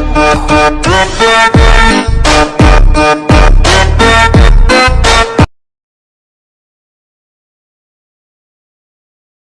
¡Gracias!